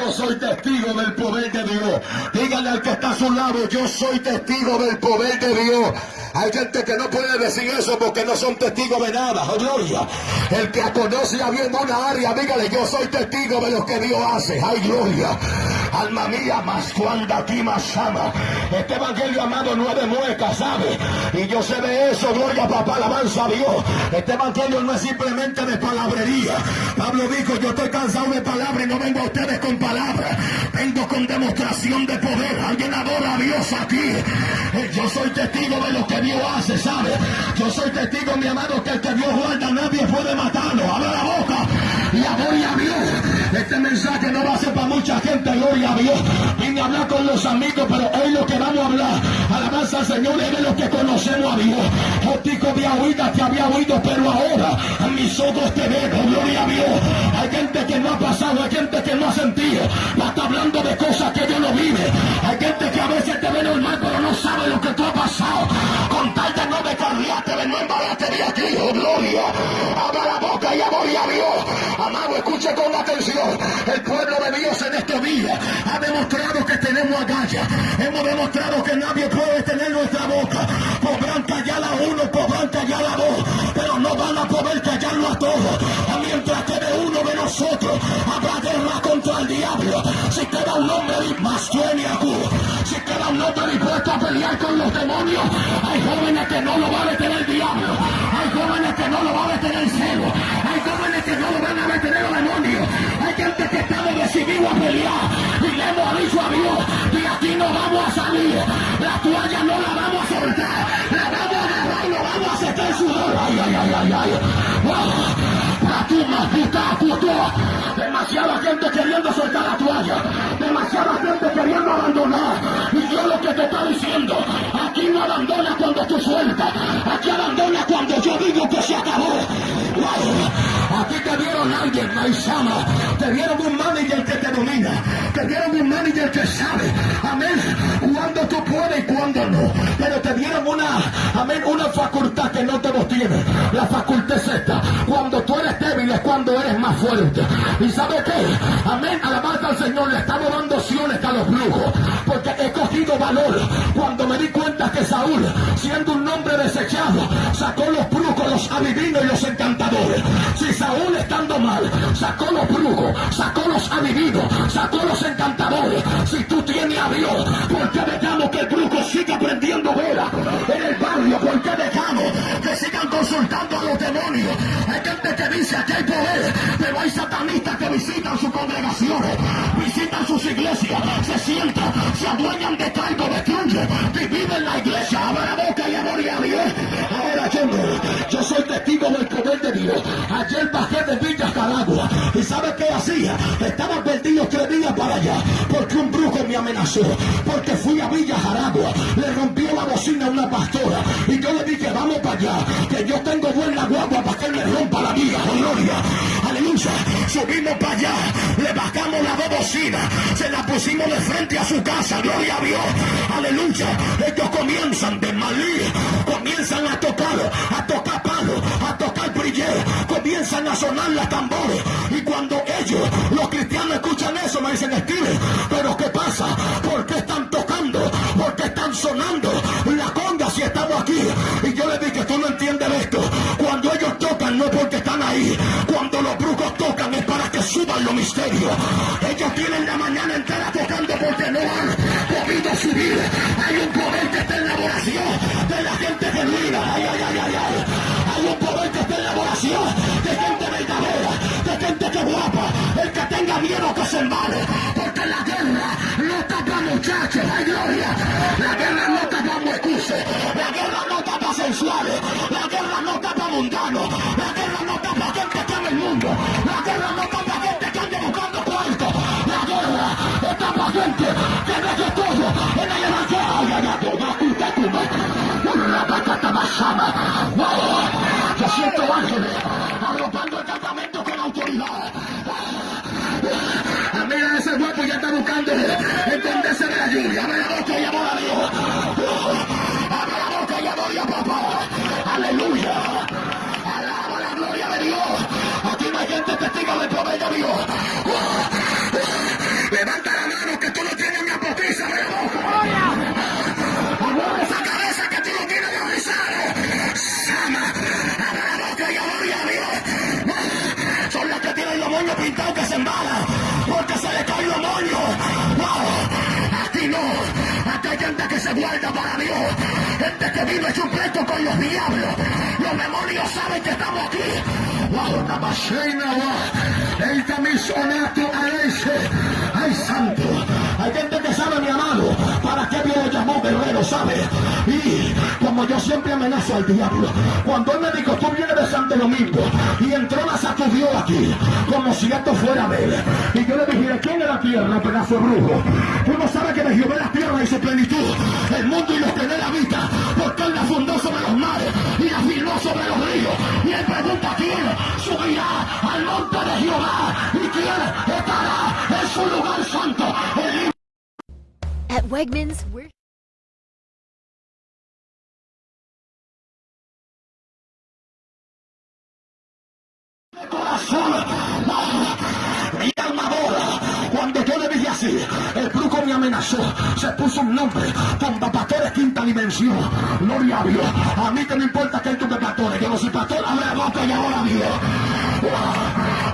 yo soy testigo del poder de Dios. Dígale al que está a su lado, yo soy testigo del poder de Dios. Hay gente que no puede decir eso porque no son testigos de nada. Oh, gloria. El que conoce a bien una área, dígale, yo soy testigo de lo que Dios hace. Ay, gloria. Alma mía, más cuando aquí más ama. Este evangelio amado de muecas, ¿sabe? Y yo sé de eso, gloria papá, alabanza a Dios. Este evangelio no es simplemente de palabrería. Pablo dijo, yo estoy cansado de palabras y no vengo a ustedes con palabras. Vengo con demostración de poder. Alguien adora a Dios aquí. Eh, yo soy testigo de lo que Dios hace, ¿sabe? Yo soy testigo, mi amado, que el que Dios guarda nadie puede matarlo. Abre la boca y gloria a Dios. Este mensaje no va a ser para mucha gente, gloria a Dios. Vine a hablar con los amigos, pero hoy lo que vamos a hablar, alabanza al Señor, es de los que conocemos a Dios. Jotico de oído, te había oído, pero ahora a mis ojos te veo, gloria a Dios. Hay gente que no ha pasado, hay gente que no ha sentido. Va está hablando de cosas que Dios no vive. Hay gente que a veces te ve normal, pero no sabe lo que tú has pasado. Con tal de no descarriarte, de no embararte de aquí, oh gloria. Abra la boca y gloria a Dios. Amado, escuche con atención. El pueblo de Dios en estos días ha demostrado que tenemos agallas. Hemos demostrado que nadie puede tener nuestra boca. Podrán callar a uno, podrán callar a dos, pero no van a poder callarlo a todos. Mientras que de uno de nosotros habrá guerra contra el diablo. Si queda un hombre más suene a si queda un hombre dispuesto a pelear con los demonios, hay jóvenes que no lo va a detener el diablo. Hay jóvenes que no lo va a detener el celo. Hay jóvenes que no gente queriendo soltar la toalla. Demasiada gente queriendo abandonar. Yo lo que te está diciendo, aquí no abandona cuando tú sueltas. Aquí abandona cuando yo digo que se acabó. Aquí te dieron alguien, Maizama. Te dieron un manager que te domina. Te dieron un manager que sabe. Amén. Cuando tú puedes y cuando no. Pero te dieron una, amén, una facultad que no todos tienen. La facultad es esta. Cuando tú eres débil es cuando eres más fuerte. ¿Y sabe qué? Amén. Alabanza al Señor. Le estamos dando opciones a los brujos. Porque he cogido valor. Cuando me di cuenta que Saúl, siendo un hombre desechado, sacó los brujos, los adivinos y los encantadores. Si Saúl estando mal, sacó los brujos, sacó los adivinos, sacó los encantadores. Si tú tienes a Dios, ¿por qué dejamos que el brujo siga prendiendo vela en el barrio? ¿Por qué dejamos que consultando a los demonios? Hay gente que dice que hay poder, pero hay satanistas que visitan sus congregaciones, visitan sus iglesias, se sientan, se adueñan de cargo, destruyen, dividen la iglesia, abre la boca y amor a Dios. Ahora yo, yo soy testigo del poder de Dios. Ayer bajé de Villa Calagua. ¿Y sabe qué hacía? Estaba perdido tres días para allá. Porque un brujo me amenazó. Porque fui a Villa Jaragua. Le rompió la bocina a una pastora. Y yo le dije, vamos para allá. Que yo tengo buena guagua para que me rompa la vida. Oh, gloria. Aleluya. Subimos para allá. Le bajamos la dos bocinas. Se la pusimos de frente a su casa. Gloria a Dios. Aleluya. Ellos comienzan de malí. Comienzan a tocar. A tocar palo. A tocar brillero comienzan a sonar las tambores. Y cuando ellos, los cristianos, escuchan eso, me dicen, Steve, pero ¿qué pasa? ¿Por qué están tocando? ¿Por qué están sonando la si estamos aquí? Y yo le dije, tú no entiendes esto. Cuando ellos tocan no porque están ahí. Cuando los brujos tocan es para que suban los misterios. Ellos tienen la mañana entera tocando porque no han podido subir. Hay un poder que está en la oración de la gente genuina. Ay, ay, ay, ay, ay. Hay un poder que está en la oración de gente verdadera, de gente que guapa, el que tenga miedo que se embale, porque la guerra no tapa muchachos, hay gloria, la guerra no tapa excusas, la guerra no tapa sensuales, la guerra no tapa mundanos, la guerra no tapa gente que ama el mundo, la guerra no tapa gente que ande buscando cuartos, la guerra no tapa gente que deje todo en el evangelio, ay, ay, ay, la más sana, yo con autoridad. Mira ese guapo ya está buscando entenderse de la lluvia. Abre la boca y amor a Dios. Abre la boca y amor a papá. Aleluya. Alaba la gloria de Dios. Aquí no hay gente testigo del poder de Dios. Los diablos. Los demonios saben que estamos aquí. Ay, santo. Hay gente que sabe, mi amado, para qué Dios lo llamó guerrero, ¿sabe? Y como yo siempre amenazo al diablo, cuando él me dijo, tú vienes de Santo Domingo, y entró la sacudió aquí, como si esto fuera de él. Y yo le dije, ¿quién es la tierra, pedazo de brujo? Tú no sabes que de Jehová la tierra y su plenitud, el mundo y los que de la vida, él la fundó sobre los mares y la firmó sobre los ríos. Y él pregunta, ¿quién subirá al monte de Jehová? ¿Y quién estará en su lugar santo? El At Wegmans, we're corazón. Mi alma adora. Cuando yo le dije así, el brujo me amenazó. Se puso un nombre. Con quinta dimensión. Gloria a Dios. A mí que me importa que hay tus pastores. Yo no soy pastor, abre la boca y ahora Dios.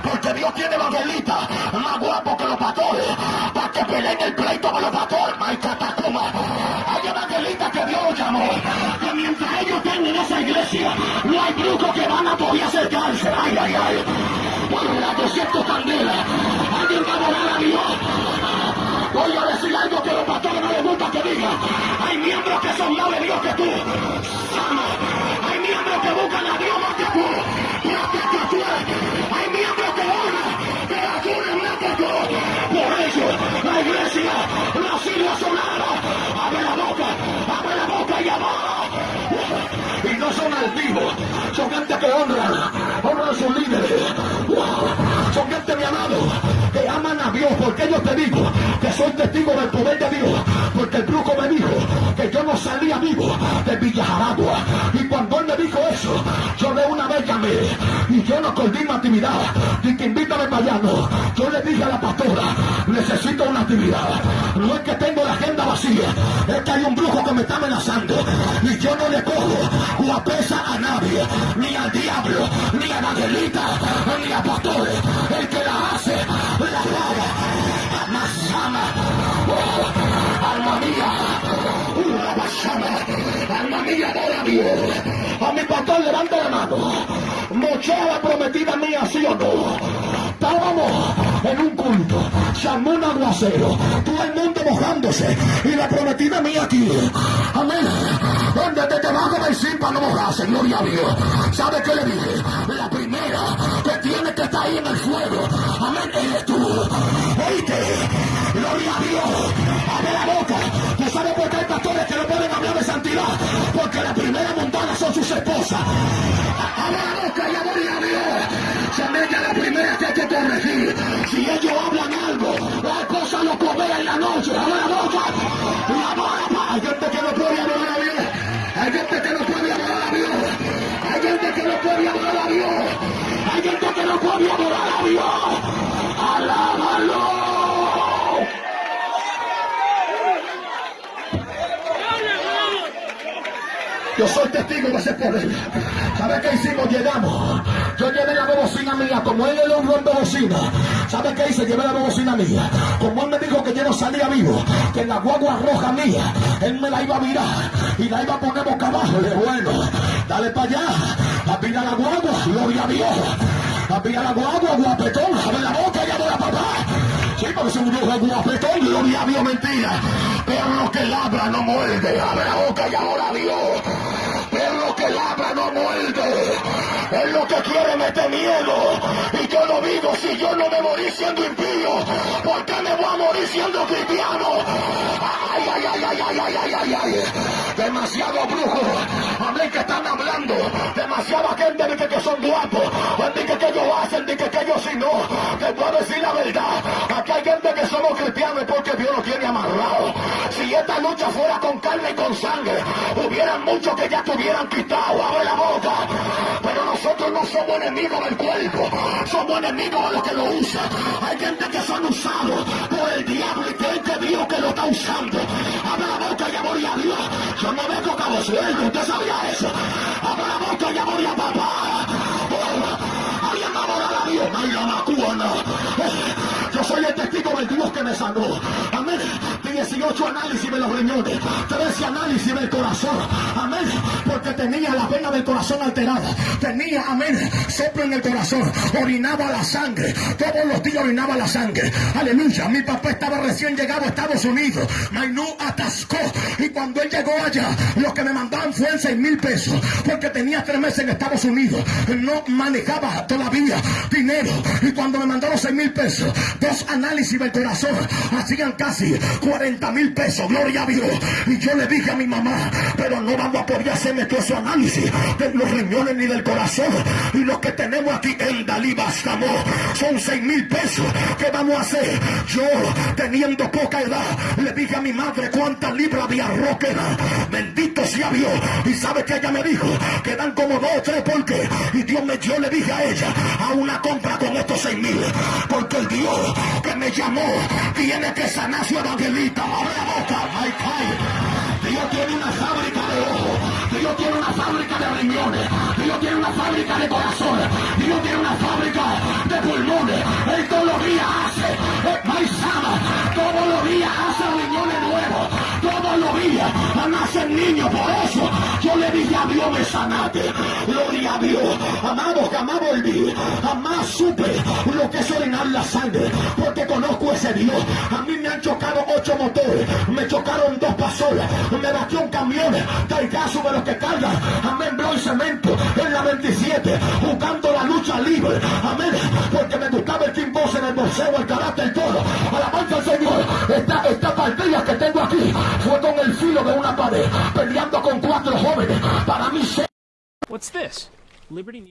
Porque Dios tiene evangelistas más guapos que los pastores. Para que peleen el pleito con los pastores. Hay catacuma. Hay evangelistas que Dios los llamó. Que mientras ellos estén en esa iglesia, no hay brujos que van a poder acercarse. Ay, ay, ay. Bueno, la 200 candelas. Alguien va a adorar a Dios. Voy a decir algo que los pastores no les gusta que digan. Que honran, honran a sus líderes. Son gente, mi amado, Dios, porque yo te digo que soy testigo del poder de Dios, porque el brujo me dijo que yo no salía vivo de Villa Jaragua. Y cuando él me dijo eso, yo de una vez llamé y yo no acordé mi actividad. Y que invítame para allá. Yo le dije a la pastora, necesito una actividad. No es que tengo la agenda vacía, es que hay un brujo que me está amenazando. Y yo no le cojo guapesa a nadie, ni al diablo, ni a evangelista, ni a pastores. El que la la paga. Más. Oh, alma mía, una basama. Alma mía, adora a Dios. A mi pastor levanta la mano. Mochea la prometida mía, sí o no. Estábamos en un culto, llamó un aguacero, todo el mundo mojándose y la prometida mía aquí. Amén. Donde te, te vas a para no mojarse, gloria a Dios. ¿Sabe qué le dije? La primera que tiene que estar ahí en el fuego. Amén, eres tú. Oíste, gloria a Dios. Abre la boca. Porque la primera montada son sus esposas. La boca y gloria a Dios. Son ellas las primeras que hay que corregir. Si ellos hablan algo, la cosa lo comer en la noche. Abre la boca. Y adora. Hay gente que no puede adorar a Dios. Hay gente que no puede adorar a Dios. Hay gente que no puede adorar a Dios. Hay gente que no puede adorar a Dios. Testigo de ese poder. ¿Sabe qué hicimos? Llegamos. Yo llevé la bocina mía, como él le honró en bocina. ¿Sabe qué hice? Llevé la bocina mía. Como él me dijo que yo no salía vivo, que en la guagua roja mía, él me la iba a virar y la iba a poner boca abajo. Le bueno, dale para allá, apila la guagua, gloria a Dios. Apila la guagua, guapetón, abre la boca y abre la papá. Sí, porque es un brujo guapetón, gloria a Dios, mentira. Pero lo que labra no muerde, abre la boca y ahora Dios es lo que quiere meter miedo. Y yo no vivo si yo no me morí siendo impío. ¿Por qué me voy a morir siendo cristiano? Ay, ay, ay, ay, ay, ay, ay, ay. Demasiado brujo. Amén que están hablando. Demasiada gente dice que son guapos. Dice que ellos hacen, dice que ellos si no. Te puedo decir la verdad. Aquí hay gente que somos cristianos porque Dios nos tiene amarrado. Si esta lucha fuera con carne y con sangre, hubieran muchos que ya tuvieran quitado. Abre la boca. Pero nosotros no somos enemigos del cuerpo. Somos enemigos de los que lo usan. Hay gente que son usados por el diablo y que Dios que lo está usando. Abre la boca y amor y a Dios. No vengo cabo suelto. ¿Usted sabía eso? Abre la boca y amor a papá. Oh, Alguien va a Dios. La macuana. Yo soy el testigo del Dios que me sanó. Amén. Amén. 18 análisis de los riñones. 13 análisis del corazón. Amén. Porque tenía la vena del corazón alterada. Tenía, amén, soplo en el corazón. Orinaba la sangre. Todos los días orinaba la sangre. Aleluya. Mi papá estaba recién llegado a Estados Unidos. Mainú atascó. Y cuando él llegó allá, lo que me mandaban fue 6 mil pesos. Porque tenía tres meses en Estados Unidos. No manejaba todavía dinero. Y cuando me mandaron 6 mil pesos, dos análisis del corazón hacían casi 40 mil pesos. Gloria a Dios. Y yo le dije a mi mamá, pero no vamos a poder hacerme todo ese análisis de los riñones ni del corazón. Y lo que tenemos aquí en Dalí Bastamo son 6 mil pesos. ¿Qué vamos a hacer? Yo, teniendo poca edad, le dije a mi madre cuántas libras de arroz quedan. Bendito sea Dios. Y sabe que ella me dijo, quedan como dos o tres porque. Y Dios me, yo le dije a ella, a una compra con estos 6 mil. Porque el Dios que me llamó tiene que sanar Dios tiene una fábrica de ojos. Dios tiene una fábrica de riñones. Dios tiene una fábrica de corazón. Dios tiene una fábrica de pulmones. Él todos los días hace. Eh, Maizama, todos los días hace riñones nuevos. Todos los días nacen niños. Por eso yo le dije a Dios me sanate. Gloria a Dios. Amado, jamás volví. Jamás supe lo que es orinar la sangre. Porque conozco ese Dios. A mí me han chocado ocho motores. Me chocaron dos pasolas. Me batió un camión. Caso de los que cargan. Amén, bro y cemento. En la 27. Buscando la lucha libre. Amén. Porque me gustaba el King Boss en el boxeo, el carácter, todo. Alabanza al Señor. Esta, esta partida que tengo aquí fue con el filo de una pared. This? Liberty.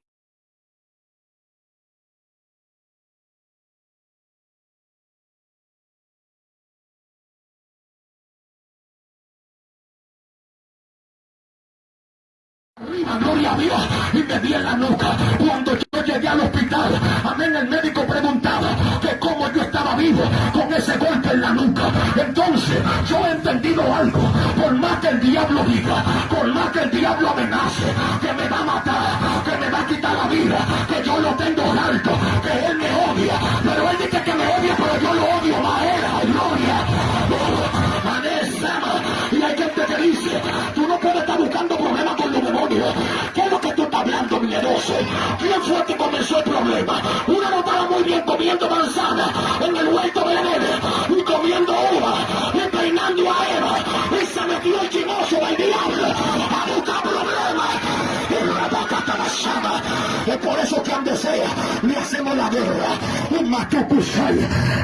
Arriba, gloria a Dios, y me di en la nuca. Cuando yo llegué al hospital, amén, el médico preguntaba vivo con ese golpe en la nuca. Entonces, yo he entendido algo. Por más que el diablo diga, por más que el diablo amenace, que me va a matar, que me va a quitar la vida, que yo lo tengo alto, que él me odia. Pero él dice que me odia, pero yo lo odio más. Era, gloria. Y hay gente que dice, tú no puedes estar buscando demonios. ¿Qué es lo que tú estás hablando, miedoso? ¿Quién fue que comenzó el problema? Una no estaba muy bien comiendo manzana en el huerto de Edén y comiendo uva y peinando a Eva. Y se metió el chimoso del diablo Es por eso que donde sea le hacemos la guerra. Un.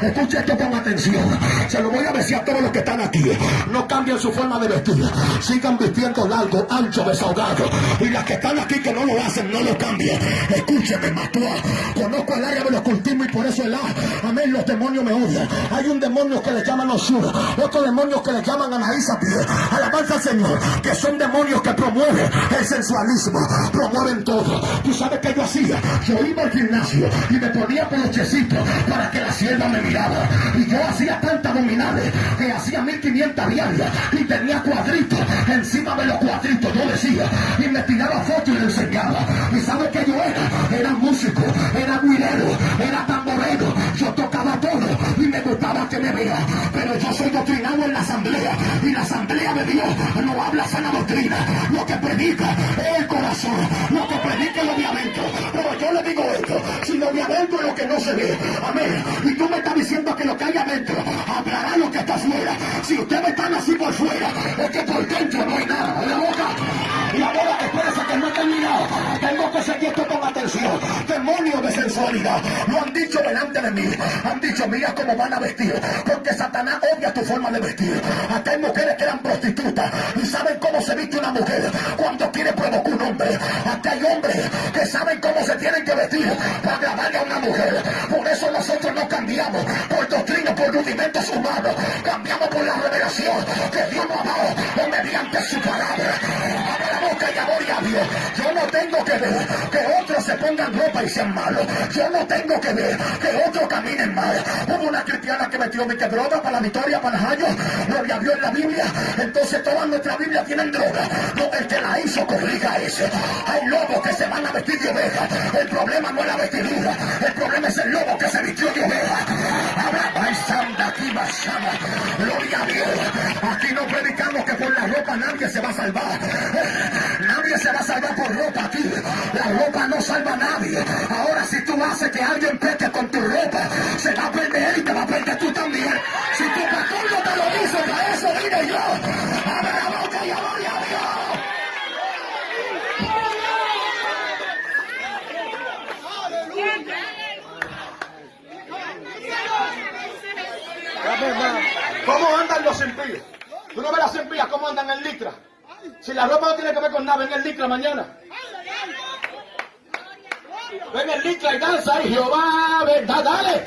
Escucha esto con atención. Se lo voy a decir a todos los que están aquí. No cambien su forma de vestir. Sigan vistiendo largo, ancho, desahogado. Y las que están aquí que no lo hacen, no lo cambien. Escúcheme, Matua. Conozco el área de los cultivos y por eso el A. Amén, los demonios me odian. Hay un demonio que le llaman Osura. Otro demonio que le llaman Anaísa Pie. Alabanza al Que son demonios que promueven el sensualismo. Promueven todo. ¿Tú sabes qué yo hacía? Yo iba al gimnasio y me ponía peluchecito para que la sierva me mirara. Y yo hacía tantas abdominales que hacía 1500 diarias y tenía cuadritos encima de los cuadritos. Yo decía y me tiraba fotos y le enseñaba. ¿Y sabes qué yo era? Era músico, era guirero, era tamborero. Tocaba todo y me gustaba que me vea. Pero yo soy doctrinado en la asamblea y la asamblea de Dios no habla sana doctrina. Lo que predica es el corazón, lo que predica es lo de adentro. Pero yo le digo esto, si lo de adentro es lo que no se ve, amén. Y tú me estás diciendo que lo que hay adentro hablará lo que está afuera. Si ustedes están así por fuera, es que por dentro no hay nada. La boca. Y ahora espérese que no he terminado. Tengo que seguir esto con atención. Demonios de sensualidad. Lo han dicho delante de mí. Han dicho, mira cómo van a vestir. Porque Satanás odia tu forma de vestir. Acá hay mujeres que eran prostitutas. Y saben cómo se viste una mujer cuando quiere provocar un hombre. Acá hay hombres que saben cómo se tienen que vestir para agradarle a una mujer. Por eso nosotros no cambiamos por doctrina, por rudimentos humanos. Cambiamos por la revelación que Dios nos ha dado mediante su palabra. Boca a Dios. Yo no tengo que ver que otros se pongan ropa y sean malos. Yo no tengo que ver que otros caminen mal. Hubo una cristiana que metió mi droga para la victoria, para año. Gloria a Dios en la Biblia. Entonces todas nuestras Biblias tienen droga. No, el que la hizo corrija ese. Hay lobos que se van a vestir de oveja. El problema no es la vestidura. El problema es el lobo que se vistió de oveja. Ahora, ay, santa, aquí, basama. Salva a nadie. Ahora si tú haces que alguien peque con tu ropa, se va a perder y te va a perder tú también. Si tu pastor no te lo dice, para eso vine yo. Abre la boca y adore a Dios. ¿Cómo andan los impíos? ¿Tú no ves las impías cómo andan en licra? Si la ropa no tiene que ver con nada, ven en licra mañana. Ven en licra y danza y Jehová, verdad, dale.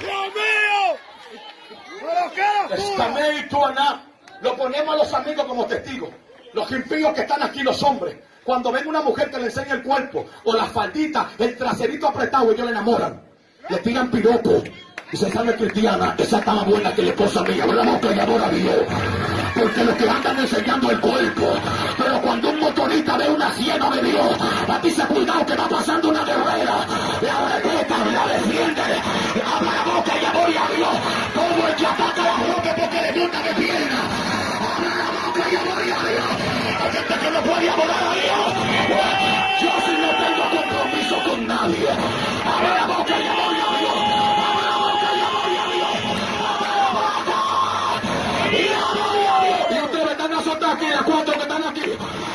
¡Dios mío! ¡Pero qué tú Aná. Lo ponemos a los amigos como testigos. Los impíos que están aquí, los hombres. Cuando ven una mujer que le enseña el cuerpo, o la faldita, el traserito apretado, ellos le enamoran. Le tiran piropo. Y se sabe cristiana, esa más buena que la esposa mía. Abre la boca y adora a Dios. Porque los que andan enseñando el cuerpo. Pero cuando un motorista ve una ciega de Dios, a ti se cuidado que va pasando una guerrera. La respeta, la defiende. Abre la boca y adora a Dios. Todo el que ataca la roca porque le gusta de pierna. Abre la boca y adora a Dios. Hay gente que no puede adorar a Dios. Yo sí no tengo compromiso con nadie. Abre la boca y adora aquí, a cuatro que están aquí.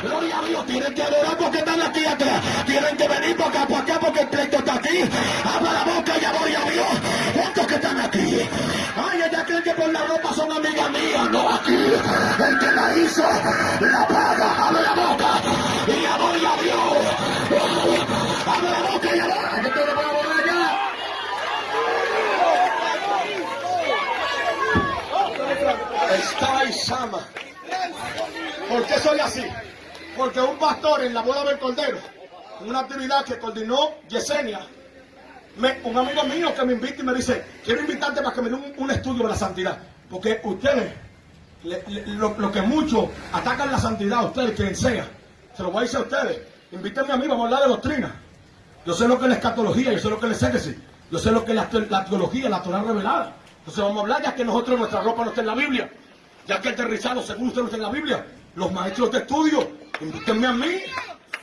Gloria a Dios, tienen que adorar porque están aquí atrás. Tienen que venir para acá, para acá, porque el pleito está aquí. Abre la boca y adora a Dios. ¿Cuántos que están aquí? Ay, ella creen que por la ropa son amigas mías. No, aquí. El que la hizo, la paga. Abre la boca y adora a Dios. Abre la boca y adora. Yo te lo voy a adorar ya. Está y Sama. ¿Por qué soy así? Porque un pastor en la boda del Cordero, una actividad que coordinó Yesenia, un amigo mío que me invita y me dice, quiero invitarte para que me dé un, estudio de la santidad. Porque ustedes, lo, que muchos atacan la santidad, ustedes quien sea, se lo voy a decir a ustedes. Invítenme a mí, vamos a hablar de doctrina. Yo sé lo que es la escatología, yo sé lo que es el exégesis, yo sé lo que es la, la teología, la Torah revelada. Entonces vamos a hablar ya que nosotros nuestra ropa no está en la Biblia, ya que el aterrizado según usted no está en la Biblia. Los maestros de estudio, invítenme a mí.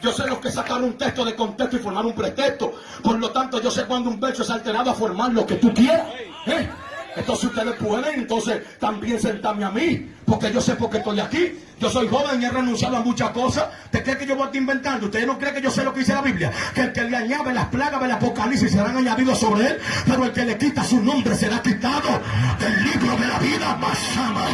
Yo sé los que sacaron un texto de contexto y formar un pretexto. Por lo tanto, yo sé cuando un verso es alterado a formar lo que tú quieras. ¿eh? Entonces ustedes pueden entonces también sentarme a mí, porque yo sé por qué estoy aquí. Yo soy joven y he renunciado a muchas cosas. ¿Te creen que yo voy a estar inventando? ¿Ustedes no creen que yo sé lo que dice la Biblia? Que el que le añade las plagas del Apocalipsis serán añadidos sobre él, pero el que le quita su nombre será quitado del libro de la vida más ama.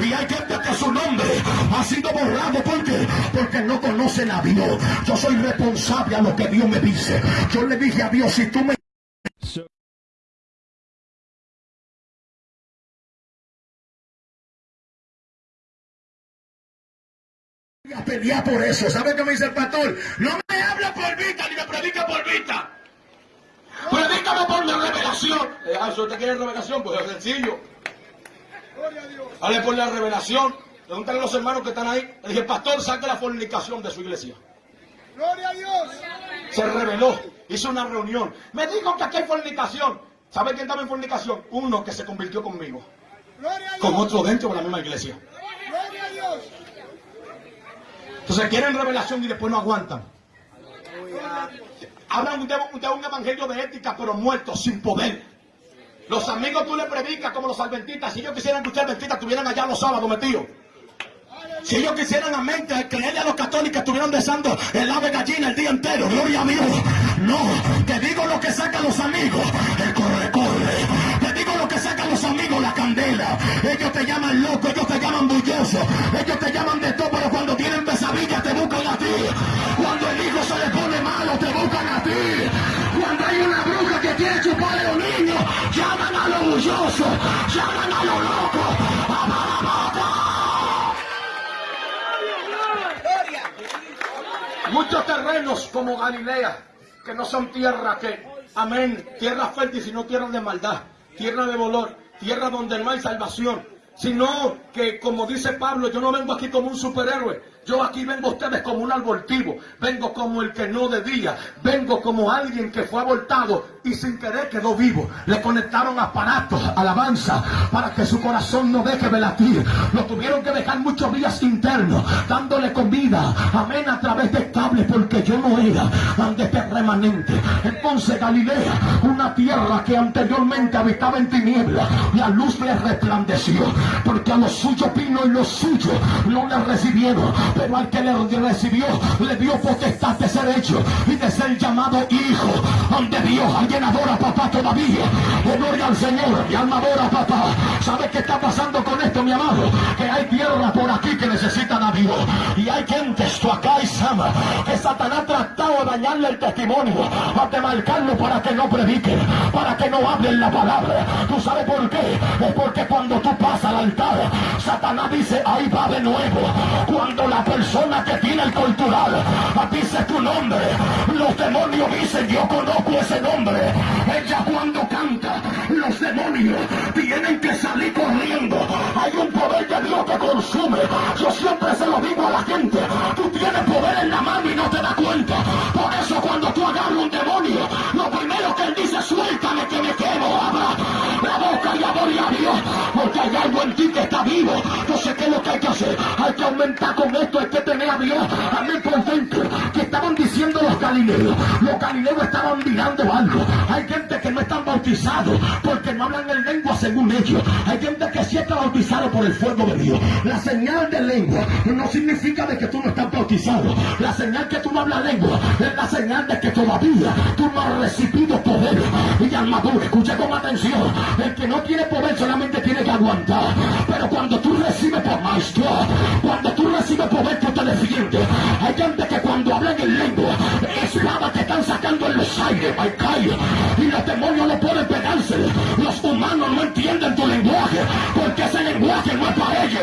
Y hay gente que su nombre ha sido borrado porque porque no conocen a Dios. Yo soy responsable a lo que Dios me dice. Yo le dije a Dios, si tú me a pelear por eso. ¿Sabe qué me dice el pastor? No me habla por vista ni me predica por vista. Predícame por la revelación. Eh, ah, si usted quiere revelación, pues es sencillo. Hable por la revelación. Pregúntale a los hermanos que están ahí. Le dije, pastor, saque la fornicación de su iglesia. ¡Gloria a Dios! Se reveló, hizo una reunión. Me dijo que aquí hay fornicación. ¿Sabe quién estaba en fornicación? Uno que se convirtió conmigo. ¡Gloria a Con otro dentro de la misma iglesia. Entonces quieren revelación y después no aguantan. Hablan de, de un evangelio de ética, pero muerto, sin poder. Los amigos tú le predicas como los adventistas. Si ellos quisieran escuchar adventistas, estuvieran allá los sábados metidos. Si ellos quisieran a mente creerle a los católicos, estuvieran besando el ave gallina el día entero. Gloria a Dios. No, te digo lo que sacan los amigos. El corre, corre. Te digo lo que sacan los amigos, la candela. Ellos te llaman loco, ellos te llaman bulloso. Ellos te llaman de todo, pero cuando buscan a ti. Cuando el hijo se le pone malo, te buscan a ti. Cuando hay una bruja que quiere chupar a los niños, llaman a los bullosos, llaman a los locos. ¡Abra la boca! Muchos terrenos como Galilea, que no son tierra que, amén, tierra fértil, sino tierra de maldad, tierra de dolor, tierra donde no hay salvación, sino que, como dice Pablo, yo no vengo aquí como un superhéroe, Yo aquí vengo a ustedes como un abortivo, vengo como el que no debía, vengo como alguien que fue abortado y sin querer quedó vivo. Le conectaron aparatos, alabanza, para que su corazón no deje de latir. Lo tuvieron que dejar muchos días internos, dándole comida, amén, a través de cables, porque yo no era de este remanente. Entonces Galilea, una tierra que anteriormente habitaba en tinieblas, la luz le resplandeció, porque a los suyos vino y los suyos no le recibieron, pero al que le recibió, le dio potestad de ser hecho y de ser llamado hijo ante Dios. Alguien adora a papá todavía, gloria al Señor, y alma adora papá. ¿Sabes qué está pasando con esto, mi amado? Que hay tierra por aquí que necesitan a Dios, y hay gente, esto acá y Sama, que Satanás ha tratado de dañarle el testimonio, a marcarlo para que no prediquen, para que no hablen la palabra. ¿Tú sabes por qué? Es porque cuando tú pasas al altar, Satanás dice, ahí va de nuevo. Cuando la persona que tiene el cultural dice tu nombre, los demonios dicen, yo conozco ese nombre. Ella cuando canta, los demonios tienen que salir corriendo. Hay un poder de Dios que consume. Yo siempre se lo digo a la gente, tú tienes poder en la mano y no te das cuenta. Por eso cuando tú agarras un demonio, lo primero que él dice, suéltame que me quemo, abra la boca y adore a Dios, porque hay algo en ti que está vivo. Yo sé qué es lo que hay que hacer. Hay que aumentar con esto, hay que tener a Dios. Amén por dentro. Que estaban diciendo los galileos. Los galileos estaban mirando algo. Hay gente que no están bautizados porque no hablan en lengua según ellos. Hay gente que sí está bautizado por el fuego de Dios. La señal de lengua no significa de que tú no estás bautizado. La señal que tú no hablas lengua es la señal de que todavía tú no has recibido poder y armadura. Escucha con atención. El que no tiene poder solamente tiene que aguantar. Pero cuando tú recibes por maestro, cuando tú recibes poder, tú te defiendes. Hay gente que cuando hablan en lengua, espada te están sacando en los aires. Y los demonios no pueden pegarse. Los humanos no entienden tu lenguaje, porque ese lenguaje no es para ellos,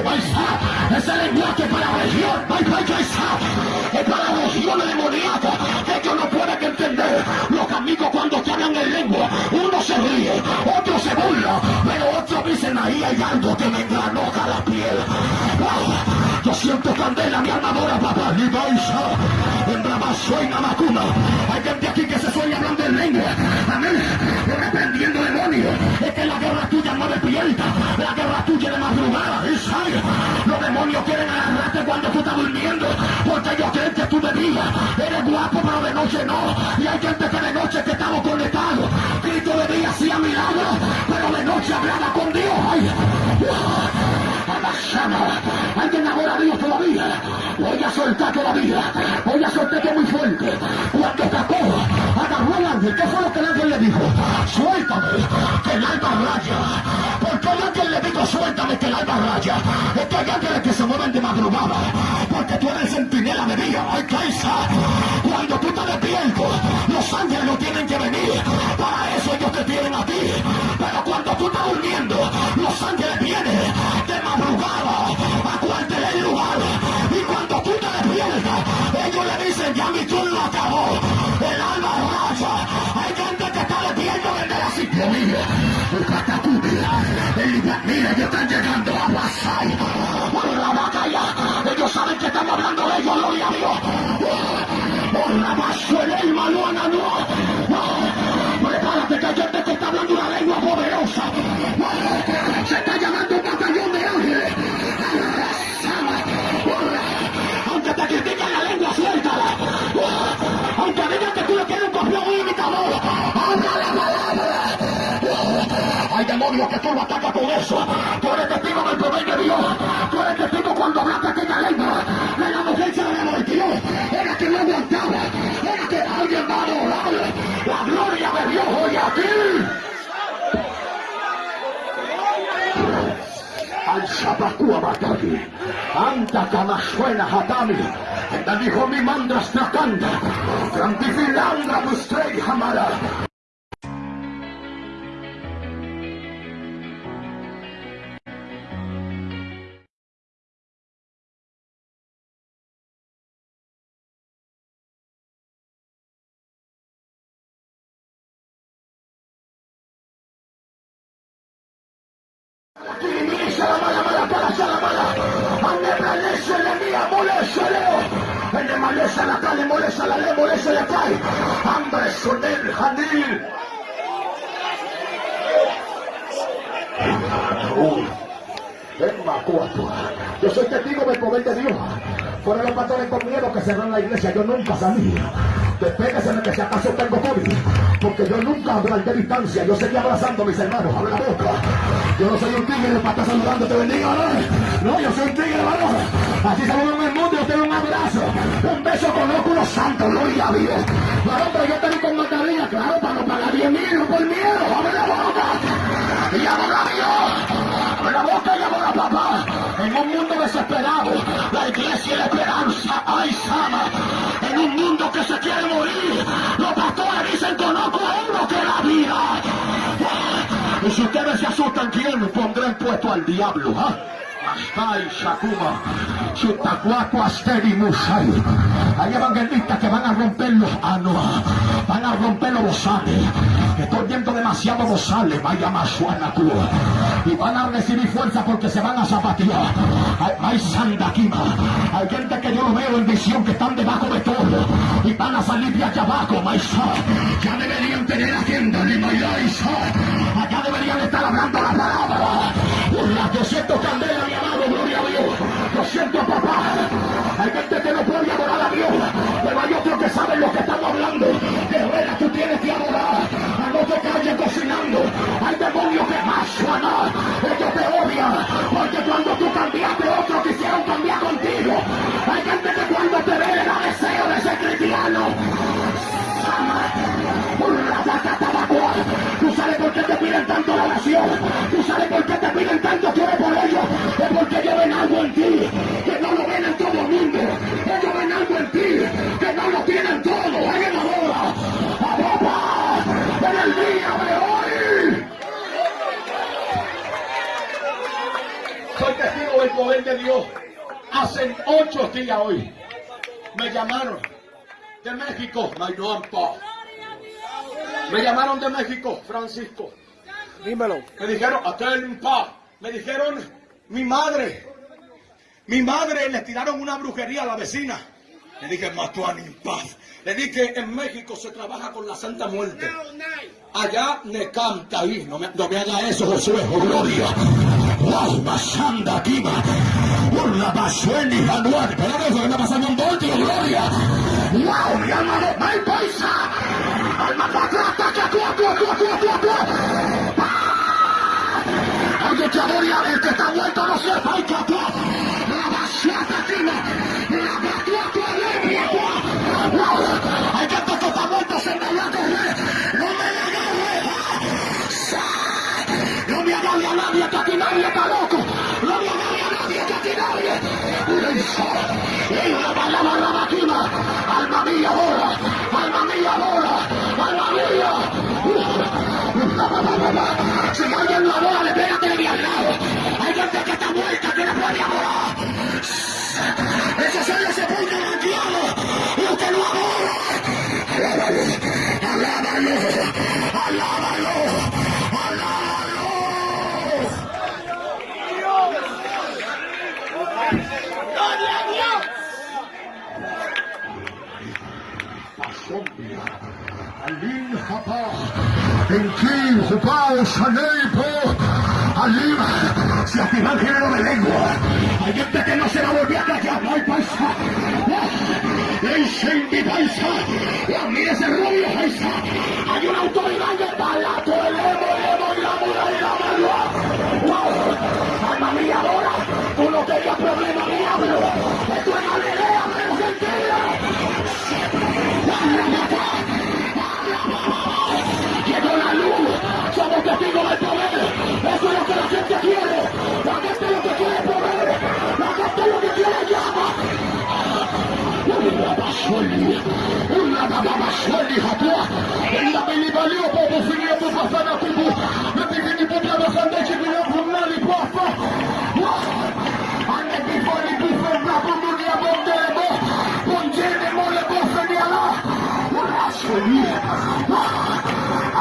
ese lenguaje para la región, es para la región amigos cuando te hablan en lengua, uno se ríe, otro se burla, pero otros dicen ahí hay algo que me engranoja la piel. Yo siento candela, mi armadura, papá, ni baisa. En Bravazo y Namacuna. Hay gente aquí que sueña hablando en lengua. Amén. Reprendiendo demonios. Es que la guerra tuya no despierta. La guerra tuya de madrugada. Los demonios quieren agarrarte cuando tú estás durmiendo. Porque ellos creen que tú de día eres guapo, pero de noche no. Y hay gente que de noche que estamos conectados. Cristo de día hacía milagros, pero de noche hablaba con Dios. Ay. A. Alguien ahora Dios todavía. Voy a soltar todavía. Voy a soltar que muy fuerte. Cuando tacó, agarró al ángel. ¿Qué fue lo que el ángel le dijo? Suéltame, que el alma raya. ¿Por qué el ángel le dijo suéltame que el alma raya? Es que hay ángeles que se mueven de madrugada. Porque tú eres centinela de día. Ay, Kaisa. Cuando tú estás despierto, los ángeles no tienen que venir. Para eso ellos te tienen a ti. Pero cuando tú estás durmiendo, los ángeles vienen de madrugada a cualquier lugar. Ellos le dicen, ya mi turno acabó. El alma racha. Hay gente que está despierto desde la psicología. El catacubia. El mira, ellos están llegando a Pasay. Por la batalla. Ellos saben que estamos hablando de ellos, gloria a. Por la basura, Demonios que tú lo atacas con eso. Tú eres testigo del poder de Dios. Tú eres testigo cuando hablaste aquella lengua. De la mujer le volteó. Era que no aguantaba. Era que alguien va a adorar la gloria de Dios hoy aquí. al Shabakua Bataki, Anta Kamashwena Hatami, Enda dijo mi mandras trakanda, Trantifilandra Mustrei Hamara. Nunca salí. Despéguese de que si acaso tengo COVID. Porque yo nunca de distancia. Yo seguía abrazando a mis hermanos. Abre la boca. Yo no soy un tigre para estar saludando. Te bendiga, ¿no? Yo soy un tigre, hermano. Así saludan en el mundo. Yo tengo un abrazo. Un beso con óculos santos. Gloria a Dios. Varón, pero yo tengo con mascarilla. Claro, para no pagar 10 mil. No por miedo. Abre la boca. Y adora a Dios. Abre la boca y adora a papá. En un mundo desesperado. La iglesia y la esperanza. Ay, Sama. Mundo que se quiere morir. Los pastores dicen conozco a uno que la vida. Y si ustedes se asustan, ¿quién pondrá en puesto al diablo? ¿ah? Ay, Shakuma, Chutacuaco, Asteri, Musai. Hay evangelistas que van a romper los anos, van a romper los Estoy viendo demasiado bozales, vaya masuana Y van a recibir fuerza porque se van a zapatear. Hay, sandaquima. Hay gente que yo lo veo en visión que están debajo de todo. Y van a salir de allá abajo, maisa. Ya deberían tener agenda, ni maisa. Allá deberían estar hablando la palabra. Las 200 candelas, mi amado, gloria a Dios. Lo siento, papá. Hay gente que no puede adorar a Dios, pero hay otros que saben lo que estamos hablando. Guerrera, tú tienes que adorar. No te cocinando. Hay demonios que más suenan. Ellos te odian. Porque cuando tú cambiaste, otros quisieron cambiar contigo. Hay gente que cuando te ve le da deseo de ser cristiano. Tú sabes por qué te piden tanto la oración. Tú sabes por qué te piden tanto que por ellos. Es porque ellos ven algo en ti que no lo ven en todo el mundo. Ellos ven algo en ti que no lo de Dios. Hace ocho días hoy me llamaron de México, Me llamaron de México, Francisco. Dímelo. Me dijeron, en paz. Me dijeron, mi madre. Mi madre le tiraron una brujería a la vecina. Le dije, Matuán en paz. Le dije, en México se trabaja con la Santa Muerte. Allá me canta ahí. No me, no me haga eso, Josué, oh, gloria. Wow, Masanda Kima. Una Basueni Januar. Pero eso que está pasando en Voltio, gloria. Wow, mi alma no me paisa. Alma tú, tú, tú, tú, tú, tú. Alguien que adora el que está muerto no se falta, tú. La Basuata Kima. La Basuata Kima. Wow, hay gente que está muerto, se me va a correr. No me la agarre. No me agarre a nadie, que aquí nadie está loco. No me agarre La palabra la máquina. Alma mía, ahora. Alma mía, ahora. Alma mía. En ti, Jupao, Saneipo, Alim, se activa el género de lengua. Hay gente que no se la volvió a callar, no hay paisa. En Shendi paisa, y mire ese rubio paisa. Hay una autoridad de balato, el emo, el emo, y la mura, y la malua. Wow, alma mía, ahora, tú no tenías problema, diablo. Esto es Galilea, pero Llegó poder. Eso es lo que la gente quiere. La gente lo que quiere es poder. La gente lo que quiere.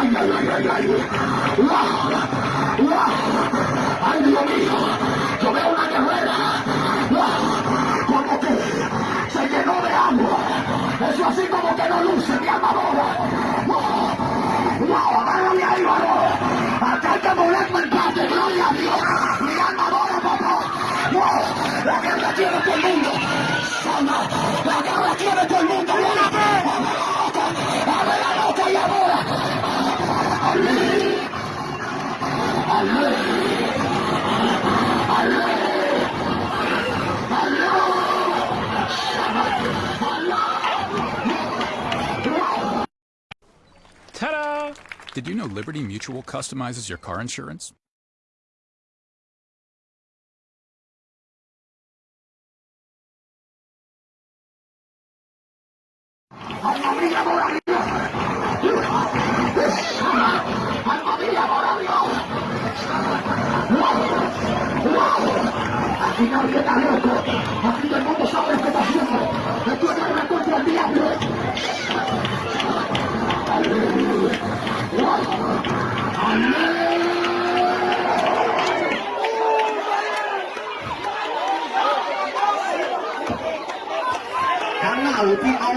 Ay, ay, ay, ay, ay. Wow, wow. Ay, Dios mío. Yo veo una guerrera. Como que se llenó de agua. Es eso así como que no luce mi armadura. Wow, wow, agárrame ahí, varón. Acá hay que moverme el patio, gloria a Dios. Mi armadura, papá. Wow, la guerra tiene todo el mundo. Sana, la guerra tiene todo el mundo. La boca, abre la boca y ahora. Ta-da! Did you know Liberty Mutual customizes your car insurance? Aquí nadie está loco. Aquí todo el mundo sabe lo que está haciendo. Esto es guerra contra el diablo. Karena uti au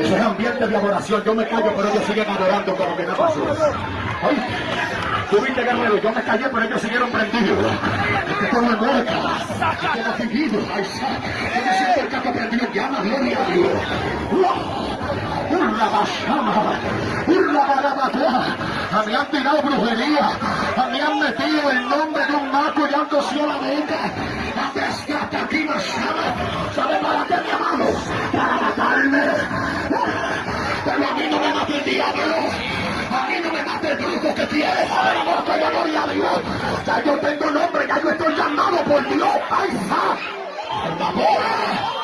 Eso es ambiente de adoración. Yo me callo, pero ellos siguen adorando como que no pasó. Ay, tú viste, guerrero, yo me callé, pero ellos siguieron prendidos. Este todo es muerta. Este no fingido. Ay, sa- yo me siento el caco prendido. Llama, gloria a Dios. A mí han tirado brujería, a mí han metido el nombre de un maco y han cosido la boca. Atescata aquí basama. ¿Sabe para qué, mi amado? Para matarme. Pero a mí no me mata el diablo. A mí no me mata el brujo que tiene. Abre la boca y gloria a Dios. Ya yo tengo nombre, ya yo estoy llamado por Dios. ¡Ay, sa! ¡Por!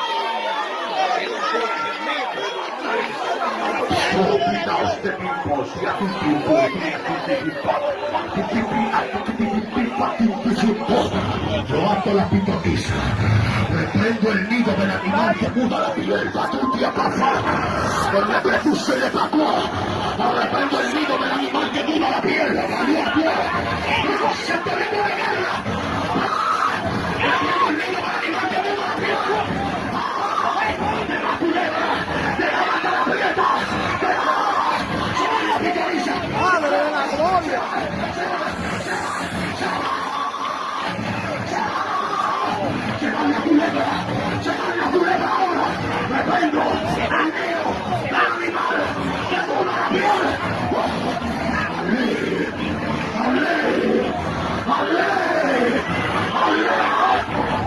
Olvidaos de mi voz y a tu tiempo, Yo ato la pitoniza, reprendo el nido del animal que muda la piel, la tutia pasar, con la prepuce de pacua, reprendo el nido del animal que muda la piel, la Dios, y no se te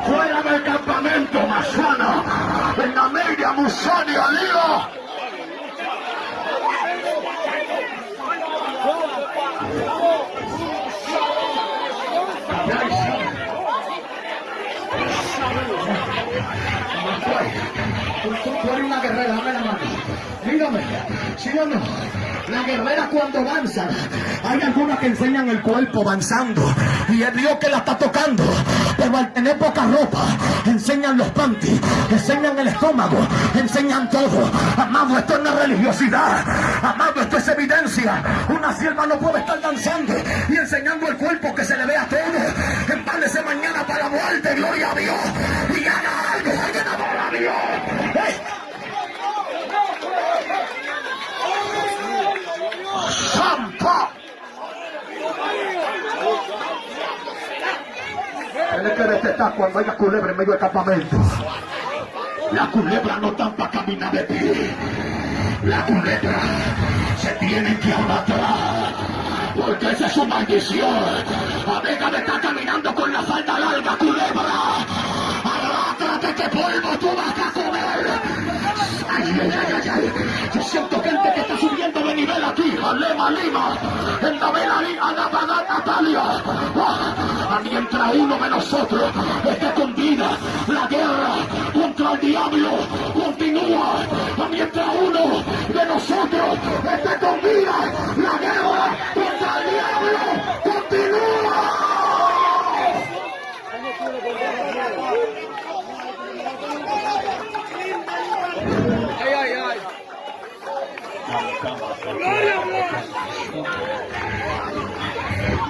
fuera del campamento Masana, en la media Musani Alía. Tú eres una guerrera, dame la mano. Las guerreras cuando avanzan, hay algunas que enseñan el cuerpo avanzando y es Dios que la está tocando. Pero al tener poca ropa, enseñan los panties, enseñan el estómago, enseñan todo. Amado, esto es una religiosidad. Amado, esto es evidencia. Una sierva no puede estar danzando y enseñando el cuerpo que se le vea todo. Empálese mañana para la muerte, gloria a Dios. Y haga algo, alguien adora a Dios. ¡Ey! ¡Santa! Detectar cuando haya culebra en medio del campamento. La culebra no está para caminar de pie. La culebra se tiene que abatar. Porque esa es su maldición. Amiga de estar caminando con la falda larga, culebra. Arrástrate que polvo tú vas. Ay, ay. Yo siento gente que está subiendo de nivel aquí. Lema Lima, en la Vela Anapagá Natalia. Ah, Mientras uno de nosotros esté con vida, la guerra contra el diablo continúa. Mientras uno de nosotros esté con vida, la guerra